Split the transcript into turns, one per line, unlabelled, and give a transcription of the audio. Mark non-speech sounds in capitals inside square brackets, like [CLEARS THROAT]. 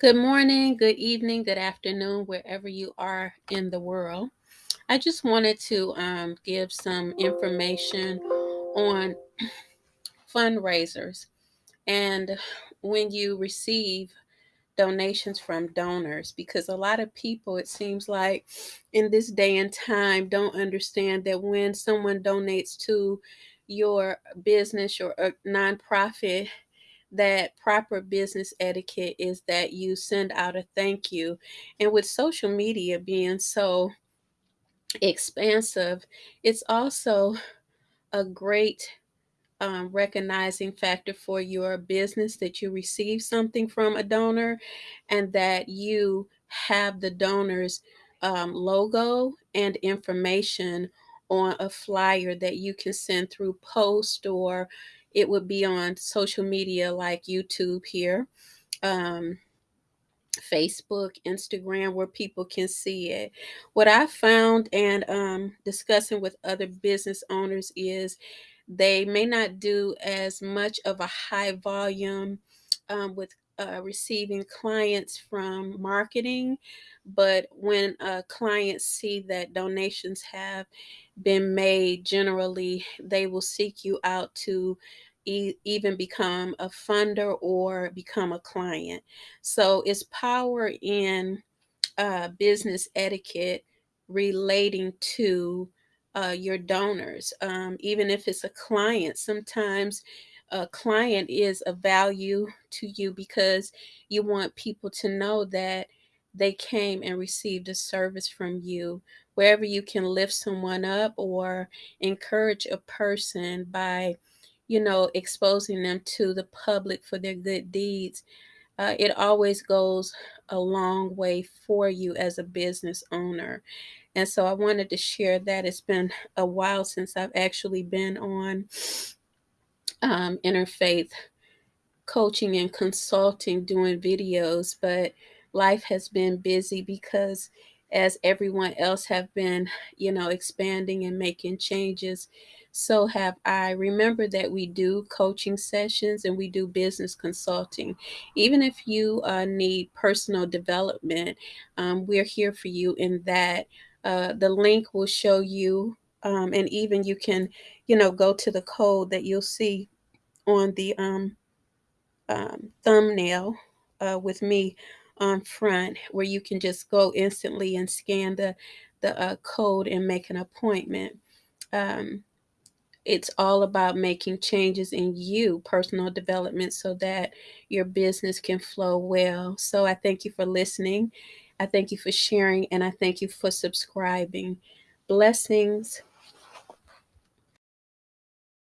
Good morning, good evening, good afternoon, wherever you are in the world. I just wanted to um, give some information on [CLEARS THROAT] fundraisers and when you receive donations from donors because a lot of people it seems like in this day and time don't understand that when someone donates to your business or a nonprofit that proper business etiquette is that you send out a thank you. And with social media being so expansive, it's also a great um, recognizing factor for your business that you receive something from a donor and that you have the donor's um, logo and information on a flyer that you can send through post or it would be on social media like YouTube here. Um, Facebook, Instagram, where people can see it. What I found and um, discussing with other business owners is they may not do as much of a high volume um, with uh, receiving clients from marketing, but when uh, clients see that donations have been made, generally they will seek you out to e- even become a funder or become a client. So it's power in uh, business etiquette relating to uh, your donors. Um, even if it's a client, sometimes a client is a value to you because you want people to know that they came and received a service from you. Wherever you can lift someone up or encourage a person by, you know, exposing them to the public for their good deeds, uh, it always goes a long way for you as a business owner. And so I wanted to share that. It's been a while since I've actually been on um, interfaith coaching and consulting, doing videos, but life has been busy because as everyone else have been, you know, expanding and making changes, so have I. Remember that we do coaching sessions and we do business consulting. Even if you uh, need personal development, um, we're here for you in that. Uh, the link will show you, um, and even you can, you know, go to the code that you'll see on the um, um, thumbnail uh, with me on front where you can just go instantly and scan the the uh, code and make an appointment. Um, it's all about making changes in you, personal development, so that your business can flow well. So I thank you for listening. I thank you for sharing, and I thank you for subscribing. Blessings.